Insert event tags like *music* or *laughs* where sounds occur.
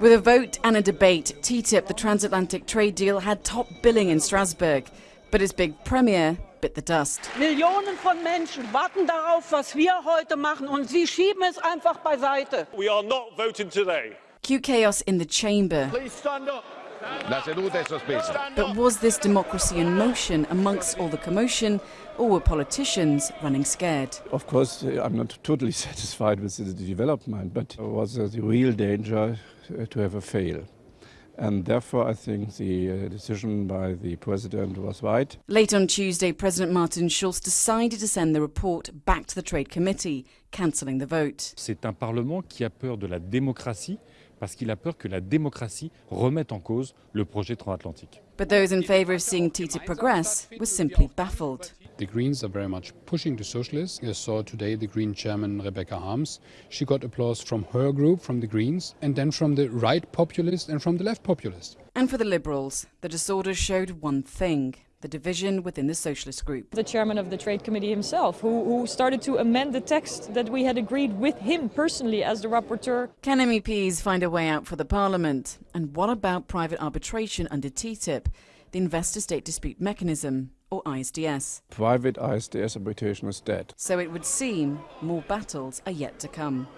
With a vote and a debate, TTIP, the transatlantic trade deal, had top billing in Strasbourg. But its big premiere bit the dust. Millionen von Menschen warten darauf, was wir heute machen, und Sie schieben es einfach beiseite. We are not voting today. Cue chaos in the chamber. Please stand up. La seduta è sospesa. But was this democracy in motion amongst all the commotion, or were politicians running scared? Of course, uh, I'm not totally *laughs* satisfied with the development, but was uh, the real danger uh, to have a fail. And therefore, I think the uh, decision by the president was right. Late on Tuesday, President Martin Schulz decided to send the report back to the Trade Committee, cancelling the vote. C'est un Parlement qui a peur de la démocratie parce qu'il a peur que la démocratie remette en cause le projet transatlantique. But those in favour of seeing TTIP progress were simply baffled. The Greens are very much pushing the socialists. I saw today the Green chairman Rebecca Harms. She got applause from her group, from the Greens, and then from the right populists and from the left populists. And for the Liberals, the disorder showed one thing the division within the socialist group. The chairman of the Trade Committee himself, who, who started to amend the text that we had agreed with him personally as the rapporteur. Can MEPs find a way out for the Parliament? And what about private arbitration under TTIP, the Investor State Dispute Mechanism, or ISDS? Private ISDS arbitration is dead. So it would seem more battles are yet to come.